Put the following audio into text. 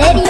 Lady